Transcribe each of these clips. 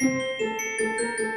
Música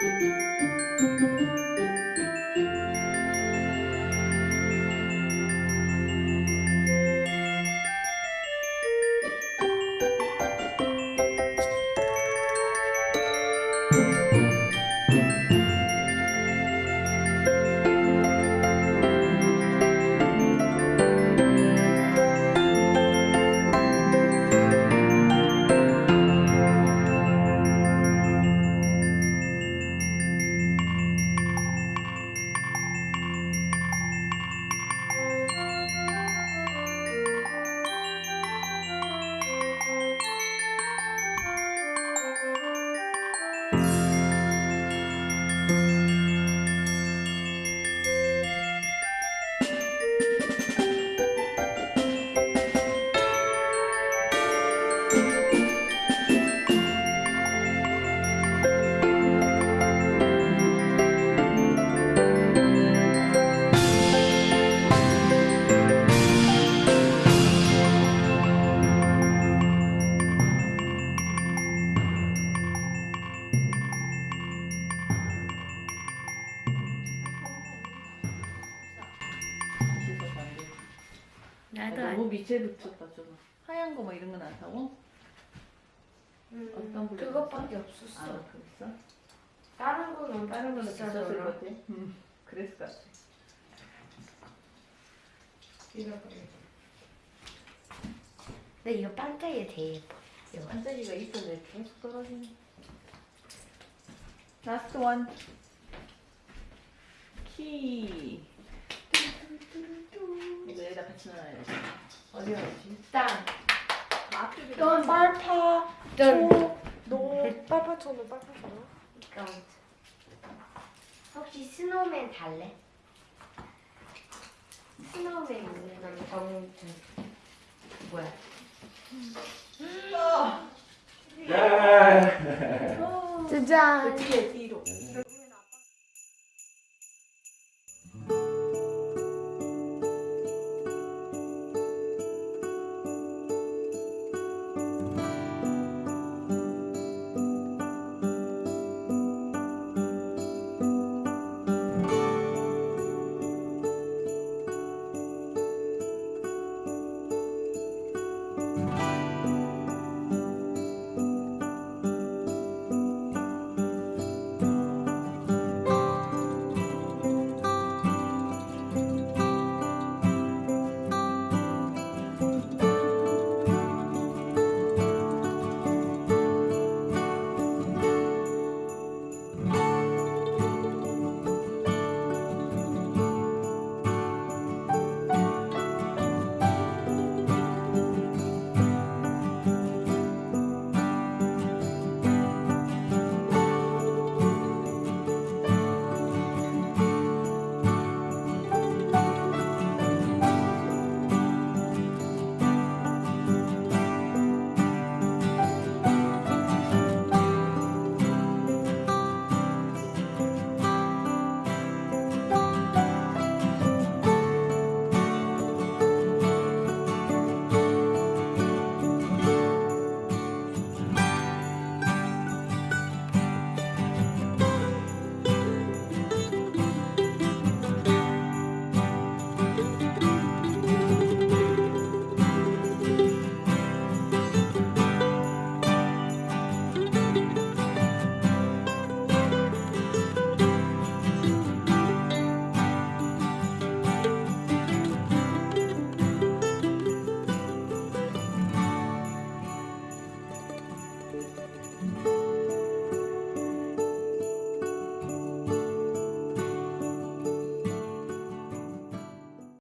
나도 너무 밑에 붙였다 좀 하얀 거뭐 이런 건 안 사고? 음, 어떤 블랙 그것밖에 아 없었어. 그랬어? 다른 건 엄청 다른 거는 비쌌을. 것 같아 응 그랬을 것 같아. 근데 이거 반짝이 되게 예뻐. 이거. 반짝이가 있어도 계속 떨어지네 last one 키. 이거 여기다 같이 넣어야 돼. 어디 넣지? 딴. 앞쪽에. 넌 빨파 짠. 너 빨파천원 빨파천원 이건 혹시 스노우맨 달래? 스노우맨 있는 건. 뭐야? 짜잔 그 뒤에 뒤에 Música